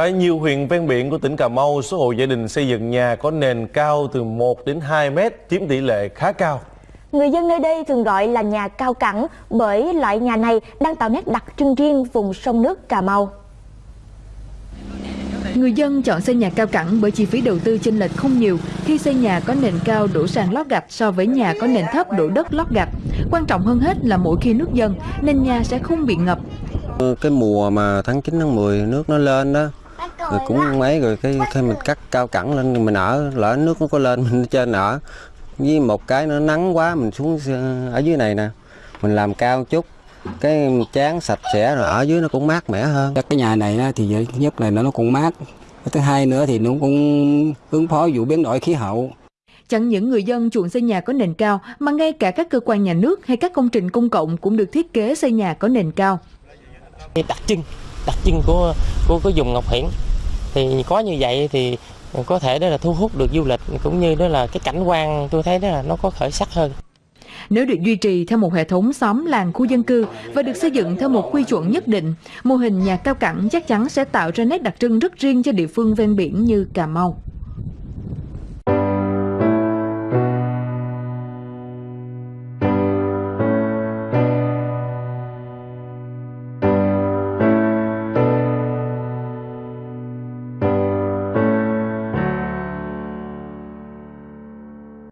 Tại nhiều huyện ven biển của tỉnh Cà Mau, số hộ gia đình xây dựng nhà có nền cao từ 1 đến 2 mét, chiếm tỷ lệ khá cao. Người dân nơi đây thường gọi là nhà cao cẳng bởi loại nhà này đang tạo nét đặc trưng riêng vùng sông nước Cà Mau. Người dân chọn xây nhà cao cẳng bởi chi phí đầu tư chênh lệch không nhiều khi xây nhà có nền cao đổ sàn lót gạch so với nhà có nền thấp đổ đất lót gạch. Quan trọng hơn hết là mỗi khi nước dâng nên nhà sẽ không bị ngập. Cái mùa mà tháng 9 tháng 10 nước nó lên đó rồi cũng mấy rồi cái khi mình cắt cao cẳng lên mình ở lỡ nước nó có lên mình trên ở. Với một cái nó nắng quá mình xuống ở dưới này nè. Mình làm cao chút cái chán sạch sẽ rồi ở dưới nó cũng mát mẻ hơn. Cái nhà này thì thứ nhất là nó cũng mát. Thứ hai nữa thì nó cũng ứng phó vụ biến đổi khí hậu. Chẳng những người dân chuộng xây nhà có nền cao mà ngay cả các cơ quan nhà nước hay các công trình công cộng cũng được thiết kế xây nhà có nền cao. Đặc trưng, đặc trưng của của của vùng Ngọc Hiển thì có như vậy thì có thể đó là thu hút được du lịch cũng như đó là cái cảnh quan tôi thấy đó là nó có khởi sắc hơn. Nếu được duy trì theo một hệ thống xóm làng khu dân cư và được xây dựng theo một quy chuẩn nhất định, mô hình nhà cao cẳng chắc chắn sẽ tạo ra nét đặc trưng rất riêng cho địa phương ven biển như Cà Mau.